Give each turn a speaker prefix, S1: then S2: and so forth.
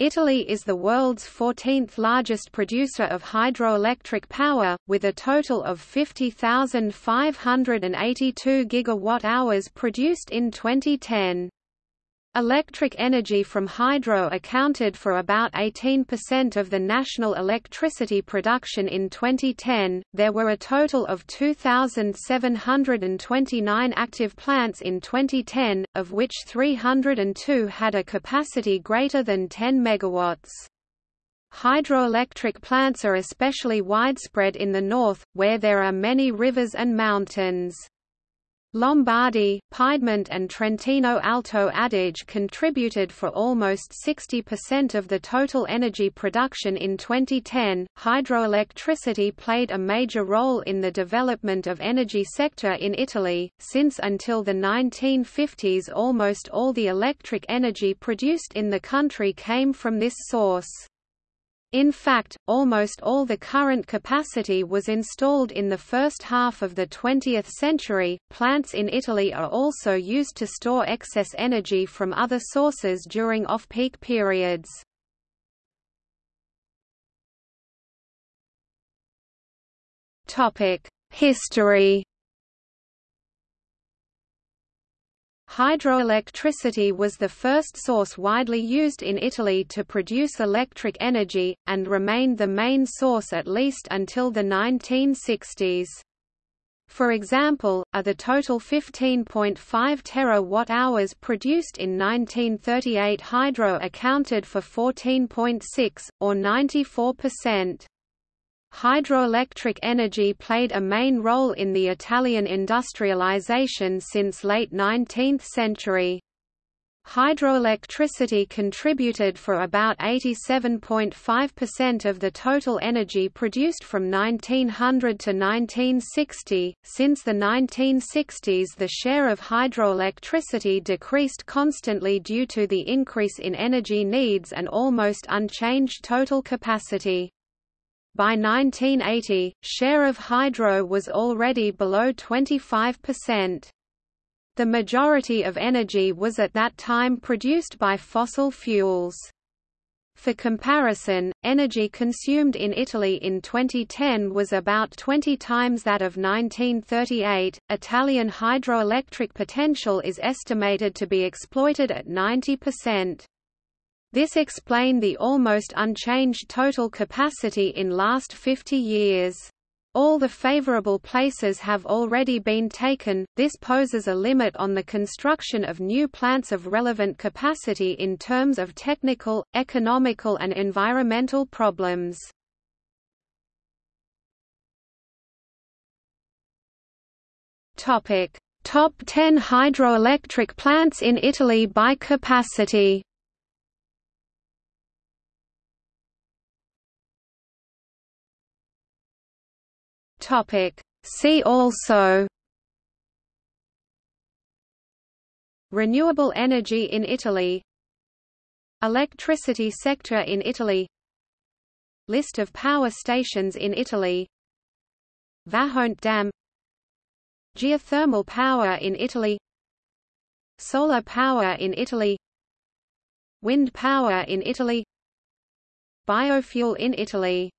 S1: Italy is the world's 14th largest producer of hydroelectric power, with a total of 50,582 gigawatt-hours produced in 2010. Electric energy from hydro accounted for about 18% of the national electricity production in 2010. There were a total of 2,729 active plants in 2010, of which 302 had a capacity greater than 10 megawatts. Hydroelectric plants are especially widespread in the north, where there are many rivers and mountains. Lombardy, Piedmont and Trentino Alto Adige contributed for almost 60% of the total energy production in 2010. Hydroelectricity played a major role in the development of energy sector in Italy, since until the 1950s almost all the electric energy produced in the country came from this source. In fact, almost all the current capacity was installed in the first half of the 20th century. Plants in Italy are also used to store excess energy from other sources during off-peak periods. Topic: History Hydroelectricity was the first source widely used in Italy to produce electric energy, and remained the main source at least until the 1960s. For example, of the total 15.5 terawatt-hours produced in 1938 hydro accounted for 14.6, or 94%. Hydroelectric energy played a main role in the Italian industrialization since late 19th century. Hydroelectricity contributed for about 87.5% of the total energy produced from 1900 to 1960. Since the 1960s, the share of hydroelectricity decreased constantly due to the increase in energy needs and almost unchanged total capacity. By 1980, share of hydro was already below 25%. The majority of energy was at that time produced by fossil fuels. For comparison, energy consumed in Italy in 2010 was about 20 times that of 1938. Italian hydroelectric potential is estimated to be exploited at 90%. This explained the almost unchanged total capacity in last 50 years. All the favorable places have already been taken, this poses a limit on the construction of new plants of relevant capacity in terms of technical, economical and environmental problems. Top 10 hydroelectric plants in Italy by capacity Topic. See also Renewable energy in Italy Electricity sector in Italy List of power stations in Italy Vajont Dam Geothermal power in Italy Solar power in Italy Wind power in Italy Biofuel in Italy